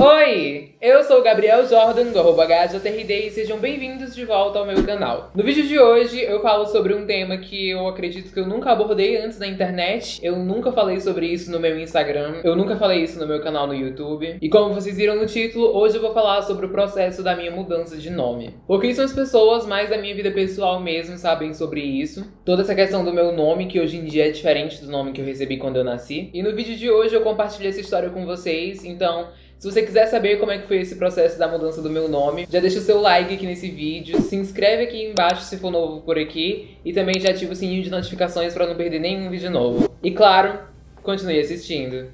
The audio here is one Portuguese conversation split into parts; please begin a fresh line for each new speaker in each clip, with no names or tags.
Oi, eu sou o Gabriel Jordan do arroba HJRD e sejam bem-vindos de volta ao meu canal. No vídeo de hoje eu falo sobre um tema que eu acredito que eu nunca abordei antes na internet, eu nunca falei sobre isso no meu Instagram, eu nunca falei isso no meu canal no YouTube. E como vocês viram no título, hoje eu vou falar sobre o processo da minha mudança de nome. Porque são as pessoas mais da minha vida pessoal mesmo sabem sobre isso. Toda essa questão do meu nome, que hoje em dia é diferente do nome que eu recebi quando eu nasci. E no vídeo de hoje eu compartilho essa história com vocês, então se você quiser saber como é que foi esse processo da mudança do meu nome, já deixa o seu like aqui nesse vídeo, se inscreve aqui embaixo se for novo por aqui e também já ativa o sininho de notificações para não perder nenhum vídeo novo. E claro, continue assistindo.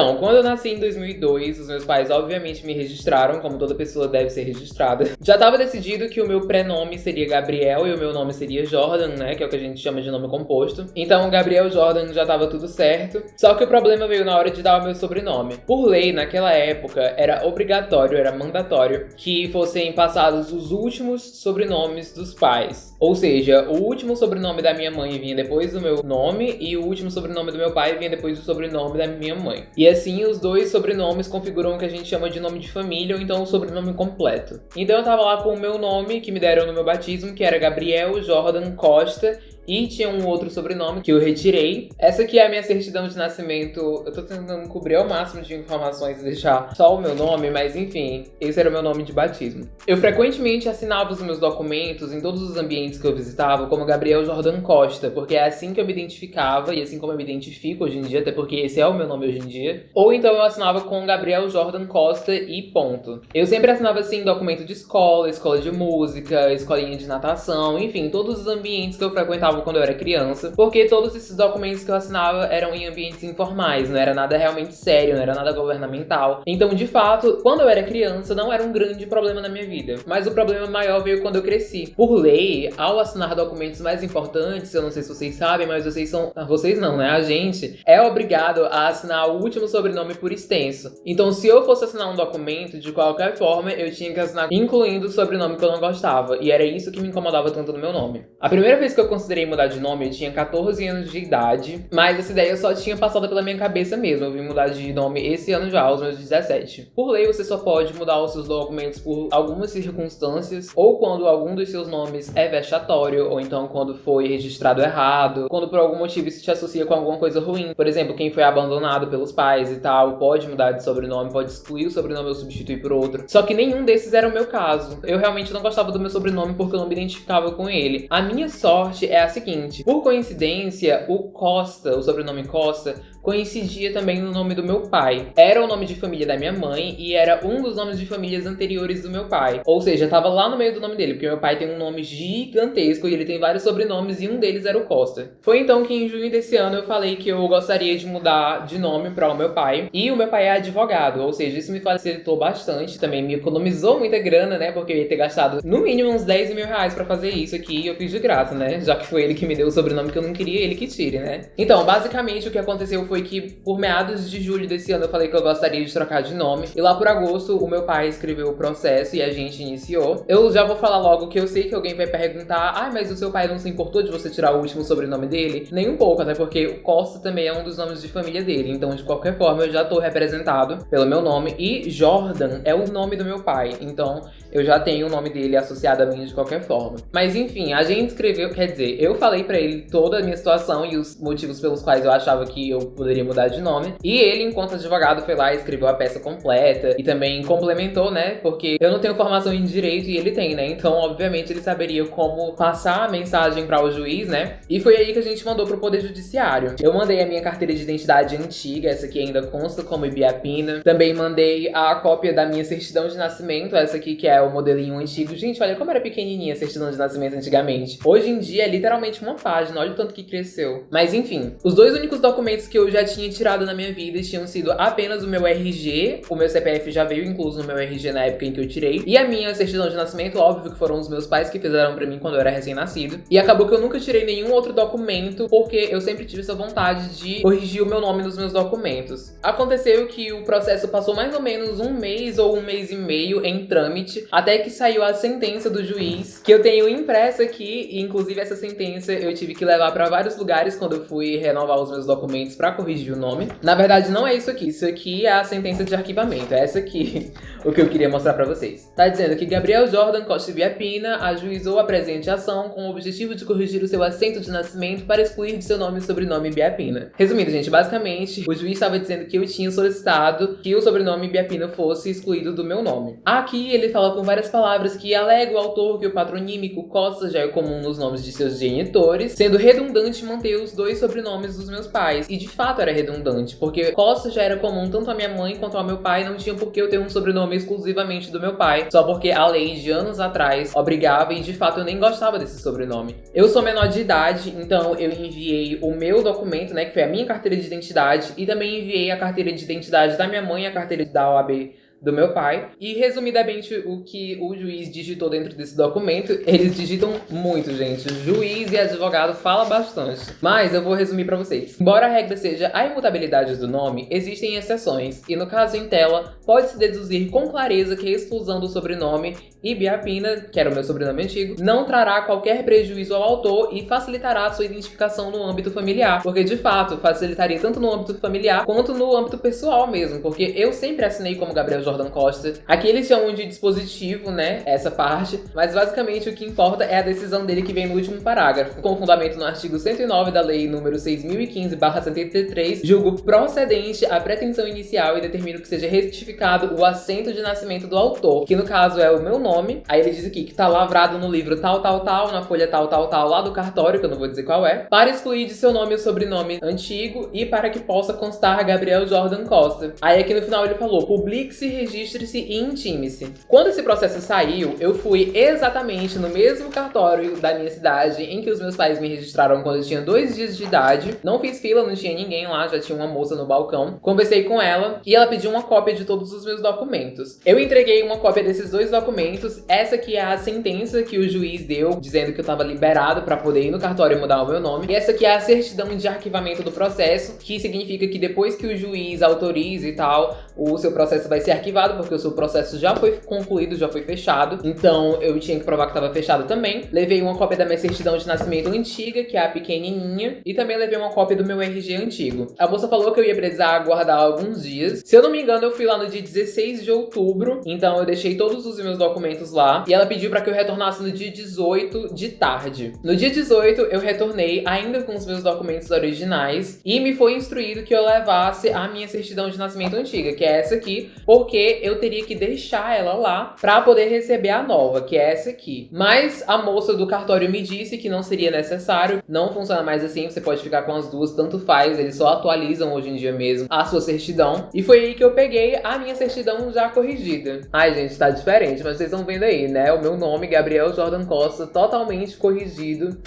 Então, quando eu nasci em 2002, os meus pais obviamente me registraram, como toda pessoa deve ser registrada. Já estava decidido que o meu prenome seria Gabriel e o meu nome seria Jordan, né, que é o que a gente chama de nome composto. Então, Gabriel Jordan já estava tudo certo. Só que o problema veio na hora de dar o meu sobrenome. Por lei, naquela época, era obrigatório, era mandatório que fossem passados os últimos sobrenomes dos pais. Ou seja, o último sobrenome da minha mãe vinha depois do meu nome e o último sobrenome do meu pai vinha depois do sobrenome da minha mãe. E assim, os dois sobrenomes configuram o que a gente chama de nome de família, ou então o sobrenome completo. Então eu tava lá com o meu nome, que me deram no meu batismo, que era Gabriel Jordan Costa, e tinha um outro sobrenome que eu retirei. Essa aqui é a minha certidão de nascimento. Eu tô tentando cobrir ao máximo de informações e deixar só o meu nome, mas enfim, esse era o meu nome de batismo. Eu frequentemente assinava os meus documentos em todos os ambientes que eu visitava como Gabriel Jordan Costa, porque é assim que eu me identificava e assim como eu me identifico hoje em dia, até porque esse é o meu nome hoje em dia. Ou então eu assinava com Gabriel Jordan Costa e ponto. Eu sempre assinava assim documento de escola, escola de música, escolinha de natação, enfim, todos os ambientes que eu frequentava assinava quando eu era criança, porque todos esses documentos que eu assinava eram em ambientes informais, não era nada realmente sério, não era nada governamental. Então, de fato, quando eu era criança, não era um grande problema na minha vida. Mas o problema maior veio quando eu cresci. Por lei, ao assinar documentos mais importantes, eu não sei se vocês sabem, mas vocês são. Ah, vocês não, né? A gente é obrigado a assinar o último sobrenome por extenso. Então, se eu fosse assinar um documento, de qualquer forma, eu tinha que assinar incluindo o sobrenome que eu não gostava. E era isso que me incomodava tanto no meu nome. A primeira vez que eu considerei mudar de nome, eu tinha 14 anos de idade, mas essa ideia só tinha passado pela minha cabeça mesmo. Eu vim mudar de nome esse ano já, aos meus 17. Por lei, você só pode mudar os seus documentos por algumas circunstâncias, ou quando algum dos seus nomes é vexatório, ou então quando foi registrado errado, quando por algum motivo isso te associa com alguma coisa ruim. Por exemplo, quem foi abandonado pelos pais e tal, pode mudar de sobrenome, pode excluir o sobrenome ou substituir por outro. Só que nenhum desses era o meu caso. Eu realmente não gostava do meu sobrenome porque eu não me identificava com ele. A minha sorte é a seguinte: por coincidência, o Costa, o sobrenome Costa, coincidia também no nome do meu pai. Era o nome de família da minha mãe e era um dos nomes de famílias anteriores do meu pai. Ou seja, tava lá no meio do nome dele, porque meu pai tem um nome gigantesco e ele tem vários sobrenomes e um deles era o Costa. Foi então que em junho desse ano eu falei que eu gostaria de mudar de nome para o meu pai. E o meu pai é advogado, ou seja, isso me facilitou bastante, também me economizou muita grana, né? Porque eu ia ter gastado no mínimo uns 10 mil reais pra fazer isso aqui e eu fiz de graça, né? Já que foi ele que me deu o sobrenome que eu não queria, ele que tire, né? Então, basicamente o que aconteceu foi que por meados de julho desse ano eu falei que eu gostaria de trocar de nome. E lá por agosto o meu pai escreveu o processo e a gente iniciou. Eu já vou falar logo que eu sei que alguém vai perguntar ah, mas o seu pai não se importou de você tirar o último sobrenome dele? Nem um pouco, até porque o Costa também é um dos nomes de família dele. Então, de qualquer forma, eu já tô representado pelo meu nome. E Jordan é o nome do meu pai. Então, eu já tenho o nome dele associado a mim de qualquer forma. Mas enfim, a gente escreveu, quer dizer, eu falei para ele toda a minha situação e os motivos pelos quais eu achava que eu poderia mudar de nome. E ele, enquanto advogado, foi lá e escreveu a peça completa e também complementou, né? Porque eu não tenho formação em direito e ele tem, né? Então, obviamente, ele saberia como passar a mensagem para o juiz, né? E foi aí que a gente mandou pro Poder Judiciário. Eu mandei a minha carteira de identidade antiga, essa aqui ainda consta como Ibiapina. Também mandei a cópia da minha certidão de nascimento, essa aqui que é o modelinho antigo. Gente, olha como era pequenininha a certidão de nascimento antigamente. Hoje em dia é literalmente uma página, olha o tanto que cresceu. Mas enfim, os dois únicos documentos que eu já tinha tirado na minha vida tinham sido apenas o meu RG, o meu CPF já veio incluso no meu RG na época em que eu tirei, e a minha certidão de nascimento, óbvio que foram os meus pais que fizeram pra mim quando eu era recém-nascido. E acabou que eu nunca tirei nenhum outro documento, porque eu sempre tive essa vontade de corrigir o meu nome nos meus documentos. Aconteceu que o processo passou mais ou menos um mês ou um mês e meio em trâmite, até que saiu a sentença do juiz, que eu tenho impressa aqui, e inclusive essa sentença sentença eu tive que levar pra vários lugares quando eu fui renovar os meus documentos pra corrigir o nome. Na verdade, não é isso aqui. Isso aqui é a sentença de arquivamento. É essa aqui o que eu queria mostrar pra vocês. Tá dizendo que Gabriel Jordan Costa Viapina ajuizou a presente ação com o objetivo de corrigir o seu assento de nascimento para excluir de seu nome e sobrenome Biapina. Resumindo, gente, basicamente, o juiz estava dizendo que eu tinha solicitado que o sobrenome Biapina fosse excluído do meu nome. Aqui ele fala com várias palavras que alega o autor que o patronímico Costa já é comum nos nomes de seus genitores, sendo redundante manter os dois sobrenomes dos meus pais. E de fato era redundante, porque Costa já era comum tanto a minha mãe quanto ao meu pai, não tinha por que eu ter um sobrenome exclusivamente do meu pai, só porque a lei de anos atrás obrigava e de fato eu nem gostava desse sobrenome. Eu sou menor de idade, então eu enviei o meu documento, né, que foi a minha carteira de identidade, e também enviei a carteira de identidade da minha mãe e a carteira da OAB do meu pai. E resumidamente o que o juiz digitou dentro desse documento, eles digitam muito, gente. Juiz e advogado fala bastante. Mas eu vou resumir para vocês. Embora a regra seja a imutabilidade do nome, existem exceções. E no caso em tela, pode-se deduzir com clareza que a exclusão do sobrenome Ibiapina, que era o meu sobrenome antigo, não trará qualquer prejuízo ao autor e facilitará a sua identificação no âmbito familiar. Porque, de fato, facilitaria tanto no âmbito familiar quanto no âmbito pessoal mesmo. Porque eu sempre assinei como Gabriel Jordan Costa. Aqui eles chamam de dispositivo, né, essa parte, mas basicamente o que importa é a decisão dele que vem no último parágrafo. Com fundamento no artigo 109 da Lei número 6015-73, julgo procedente a pretensão inicial e determino que seja retificado o assento de nascimento do autor, que no caso é o meu nome. Aí ele diz aqui que tá lavrado no livro tal, tal, tal, na folha tal, tal, tal, lá do cartório, que eu não vou dizer qual é, para excluir de seu nome o sobrenome antigo e para que possa constar Gabriel Jordan Costa. Aí aqui no final ele falou, publique-se registre-se e intime-se. Quando esse processo saiu, eu fui exatamente no mesmo cartório da minha cidade em que os meus pais me registraram quando eu tinha dois dias de idade. Não fiz fila, não tinha ninguém lá, já tinha uma moça no balcão. Conversei com ela e ela pediu uma cópia de todos os meus documentos. Eu entreguei uma cópia desses dois documentos. Essa aqui é a sentença que o juiz deu, dizendo que eu estava liberado para poder ir no cartório e mudar o meu nome. E essa aqui é a certidão de arquivamento do processo, que significa que depois que o juiz autoriza e tal, o seu processo vai ser arquivado arquivado, porque o seu processo já foi concluído, já foi fechado. Então eu tinha que provar que estava fechado também. Levei uma cópia da minha certidão de nascimento antiga, que é a pequenininha. E também levei uma cópia do meu RG antigo. A moça falou que eu ia precisar aguardar alguns dias. Se eu não me engano, eu fui lá no dia 16 de outubro. Então eu deixei todos os meus documentos lá. E ela pediu para que eu retornasse no dia 18 de tarde. No dia 18, eu retornei ainda com os meus documentos originais. E me foi instruído que eu levasse a minha certidão de nascimento antiga, que é essa aqui. Porque eu teria que deixar ela lá para poder receber a nova, que é essa aqui. Mas a moça do cartório me disse que não seria necessário, não funciona mais assim, você pode ficar com as duas, tanto faz, eles só atualizam hoje em dia mesmo a sua certidão. E foi aí que eu peguei a minha certidão já corrigida. Ai, gente, tá diferente, mas vocês estão vendo aí, né? O meu nome, Gabriel Jordan Costa, totalmente corrigido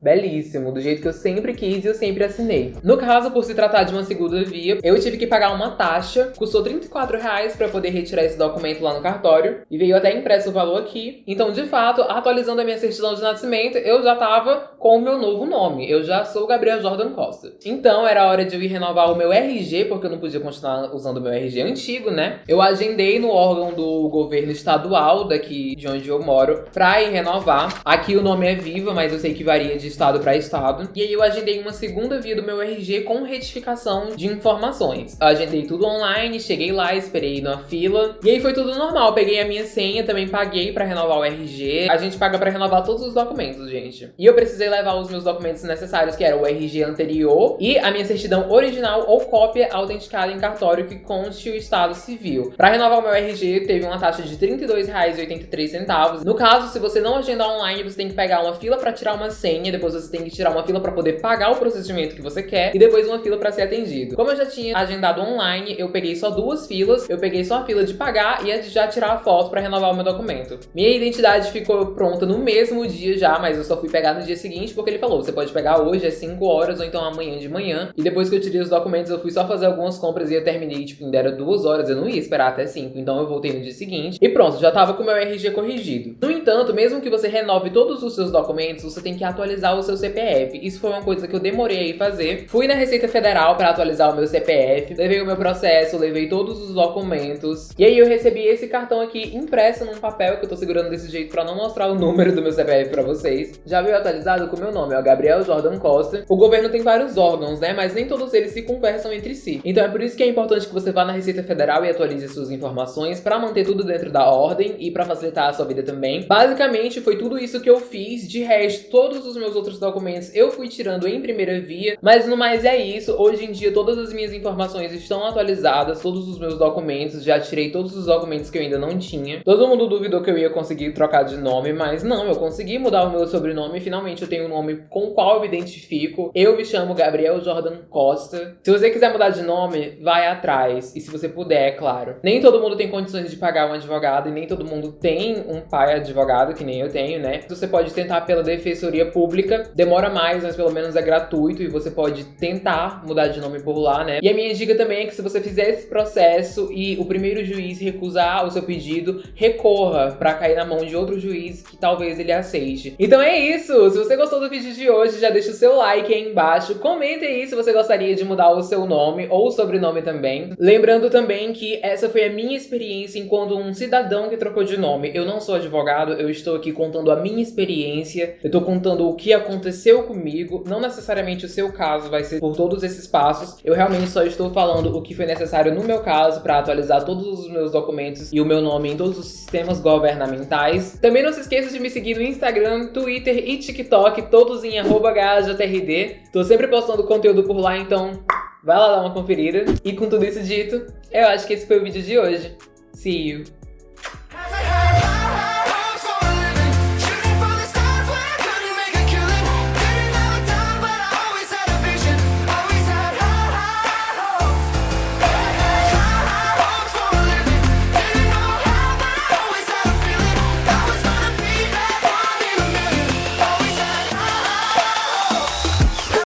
belíssimo, do jeito que eu sempre quis e eu sempre assinei. No caso, por se tratar de uma segunda via, eu tive que pagar uma taxa, custou 34 reais pra poder retirar esse documento lá no cartório, e veio até impresso o valor aqui. Então, de fato, atualizando a minha certidão de nascimento, eu já tava com o meu novo nome. Eu já sou Gabriel Jordan Costa. Então, era hora de eu ir renovar o meu RG, porque eu não podia continuar usando o meu RG antigo, né? Eu agendei no órgão do governo estadual daqui de onde eu moro pra ir renovar. Aqui o nome é Viva, mas eu sei que varia de estado para estado. E aí eu agendei uma segunda via do meu RG com retificação de informações. Eu agendei tudo online, cheguei lá, esperei na fila. E aí foi tudo normal. Peguei a minha senha, também paguei para renovar o RG. A gente paga para renovar todos os documentos, gente. E eu precisei levar os meus documentos necessários, que era o RG anterior e a minha certidão original ou cópia autenticada em cartório que conste o estado civil. Para renovar o meu RG, teve uma taxa de R$ 32,83. No caso, se você não agendar online, você tem que pegar uma fila para tirar uma senha, depois você tem que tirar uma fila para poder pagar o procedimento que você quer e depois uma fila para ser atendido. Como eu já tinha agendado online, eu peguei só duas filas, eu peguei só a fila de pagar e a de já tirar a foto para renovar o meu documento. Minha identidade ficou pronta no mesmo dia já, mas eu só fui pegar no dia seguinte porque ele falou, você pode pegar hoje às 5 horas ou então amanhã de manhã. E depois que eu tirei os documentos, eu fui só fazer algumas compras e eu terminei, tipo, ainda era duas horas, eu não ia esperar até 5, então eu voltei no dia seguinte e pronto, já tava com o meu RG corrigido. No entanto, mesmo que você renove todos os seus documentos, você tem que atualizar atualizar o seu CPF. Isso foi uma coisa que eu demorei a fazer. Fui na Receita Federal para atualizar o meu CPF, levei o meu processo, levei todos os documentos. E aí eu recebi esse cartão aqui impresso num papel que eu tô segurando desse jeito para não mostrar o número do meu CPF para vocês. Já veio atualizado com o meu nome, o Gabriel Jordan Costa. O governo tem vários órgãos, né? Mas nem todos eles se conversam entre si. Então é por isso que é importante que você vá na Receita Federal e atualize suas informações para manter tudo dentro da ordem e para facilitar a sua vida também. Basicamente foi tudo isso que eu fiz. De resto, todos os meus outros documentos eu fui tirando em primeira via. Mas no mais é isso. Hoje em dia todas as minhas informações estão atualizadas, todos os meus documentos, já tirei todos os documentos que eu ainda não tinha. Todo mundo duvidou que eu ia conseguir trocar de nome, mas não, eu consegui mudar o meu sobrenome finalmente eu tenho um nome com o qual eu me identifico. Eu me chamo Gabriel Jordan Costa. Se você quiser mudar de nome, vai atrás. E se você puder, é claro. Nem todo mundo tem condições de pagar um advogado e nem todo mundo tem um pai advogado, que nem eu tenho, né? Você pode tentar pela defensoria pública. Demora mais, mas pelo menos é gratuito e você pode tentar mudar de nome por lá, né? E a minha dica também é que se você fizer esse processo e o primeiro juiz recusar o seu pedido, recorra para cair na mão de outro juiz que talvez ele aceite. Então é isso! Se você gostou do vídeo de hoje, já deixa o seu like aí embaixo. Comente aí se você gostaria de mudar o seu nome ou o sobrenome também. Lembrando também que essa foi a minha experiência enquanto um cidadão que trocou de nome. Eu não sou advogado, eu estou aqui contando a minha experiência, eu tô contando o que aconteceu comigo, não necessariamente o seu caso vai ser por todos esses passos. Eu realmente só estou falando o que foi necessário no meu caso para atualizar todos os meus documentos e o meu nome em todos os sistemas governamentais. Também não se esqueça de me seguir no Instagram, Twitter e TikTok, todos em @hjrd. Tô sempre postando conteúdo por lá, então vai lá dar uma conferida. E com tudo isso dito, eu acho que esse foi o vídeo de hoje. See you!